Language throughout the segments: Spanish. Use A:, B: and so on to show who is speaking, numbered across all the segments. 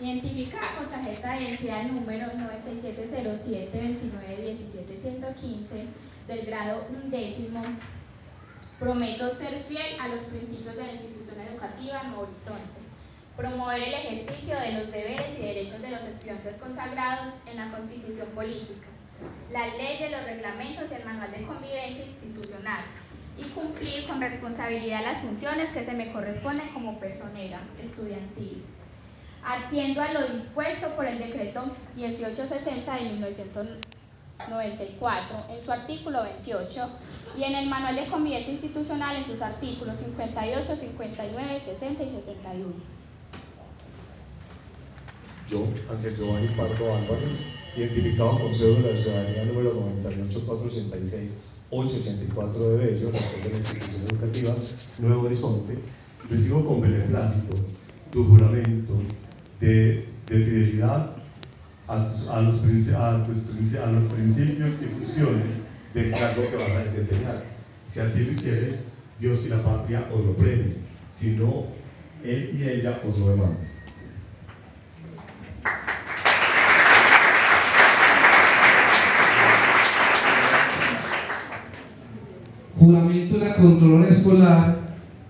A: identificada con tarjeta de identidad número 9707-2917-115 del grado undécimo, prometo ser fiel a los principios de la institución educativa Nuevo Horizonte, promover el ejercicio de los deberes y derechos de los estudiantes consagrados en la Constitución Política, las leyes, los reglamentos y el manual de convivencia institucional, y cumplir con responsabilidad las funciones que se me corresponden como personera estudiantil. Atiendo a lo dispuesto por el decreto 1860 de 1994 en su artículo 28 y en el manual de convivencia institucional en sus artículos 58, 59, 60 y 61.
B: Yo, Ángel Giovanni Pardo Álvarez, identificado con cédula de ciudadanía número 98486 884 de Bello, la de la institución educativa Nuevo Horizonte, recibo con beneplácito tu juramento de, fidelidad a, los, principios y funciones del cargo que vas a desempeñar. Si así lo hicieres, Dios y la patria os lo premien, si no, él y ella os lo demandan.
C: Juramento de la Controlora Escolar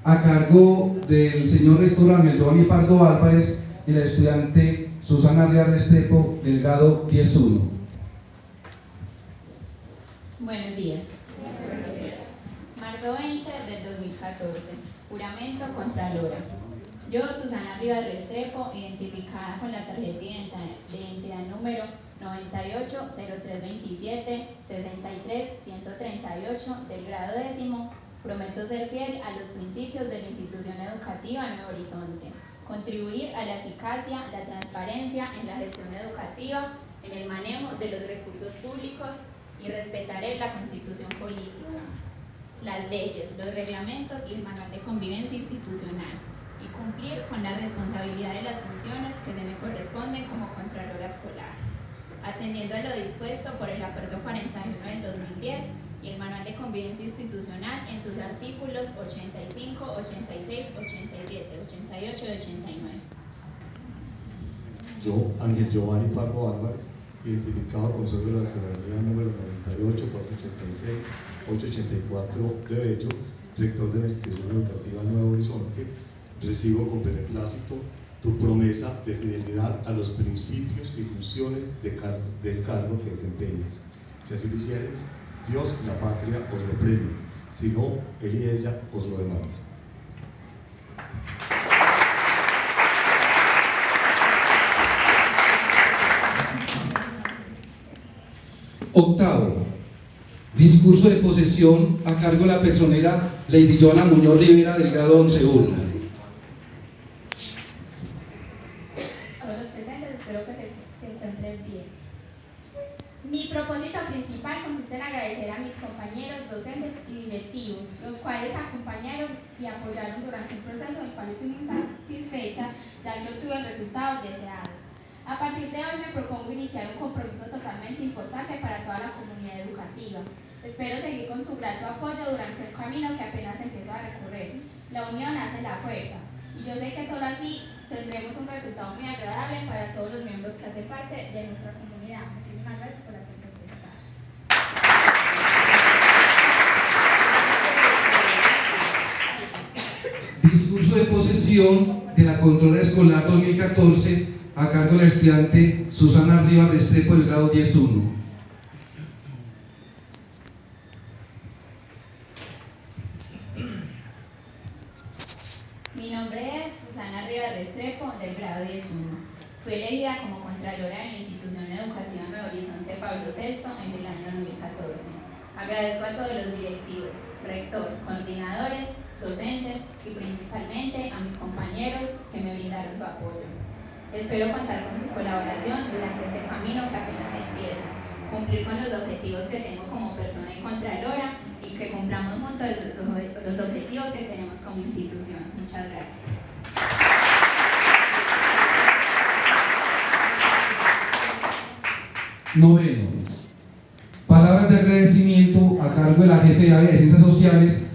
C: a cargo del señor rector Ameldoni Pardo Álvarez y la estudiante Susana Ría Restrepo, del grado 10-1.
D: Buenos días. Marzo 20 del 2014. Juramento contra Lora. Yo, Susana Rivas Restrepo, identificada con la tarjeta de identidad número 98 0327 63 138 del grado décimo, prometo ser fiel a los principios de la institución educativa Nuevo Horizonte, contribuir a la eficacia, la transparencia en la gestión educativa, en el manejo de los recursos públicos y respetaré la constitución política, las leyes, los reglamentos y el manual de convivencia institucional y cumplir con la responsabilidad de las funciones que se me corresponden como Contralora Escolar. Atendiendo a lo dispuesto por el Acuerdo 41 del 2010 y el Manual de Convivencia Institucional en sus artículos 85, 86, 87, 88 y 89.
B: Yo, Ángel Giovanni Pardo Álvarez, identificado con cédula de ciudadanía número 98, 486, 884 de Bello, rector de la institución educativa Nuevo Horizonte, recibo con beneplácito tu promesa de fidelidad a los principios y funciones del cargo que desempeñas. Si así lo hicieres, Dios y la patria os lo premien, si no, él y ella os lo demandan.
C: Octavo, discurso de posesión a cargo de la personera Lady Joana Muñoz Rivera del grado 11.1.
A: Mi propósito principal consiste en agradecer a mis compañeros, docentes y directivos, los cuales acompañaron y apoyaron durante un proceso en el cual estoy muy satisfecha, ya que obtuve el resultado deseado. A partir de hoy me propongo iniciar un compromiso totalmente importante para toda la comunidad educativa. Espero seguir con su grato apoyo durante un camino que apenas empiezo a recorrer. La unión hace la fuerza, y yo sé que solo así tendremos un resultado muy agradable para todos los miembros que hacen parte de nuestra comunidad. Muchísimas gracias por atención prestada.
C: Discurso de posesión de la Controlera Escolar 2014 a cargo de la estudiante Susana Rivas Restrepo del grado 10.1.
D: Mi nombre es Susana Rivas Restrepo, del grado 10.1. Fui elegida como Contralora de la Institución Educativa Nuevo Horizonte Pablo VI en el año 2014. Agradezco a todos los directivos, rector, coordinadores, docentes y principalmente a mis compañeros que me brindaron su apoyo. Espero contar con su colaboración durante este camino que apenas empieza, cumplir con los objetivos que tengo como persona y contralora y que cumplamos juntos los objetivos que tenemos como institución. Muchas gracias.
C: Noveno. Palabras de agradecimiento a cargo de la jefe de área de ciencias sociales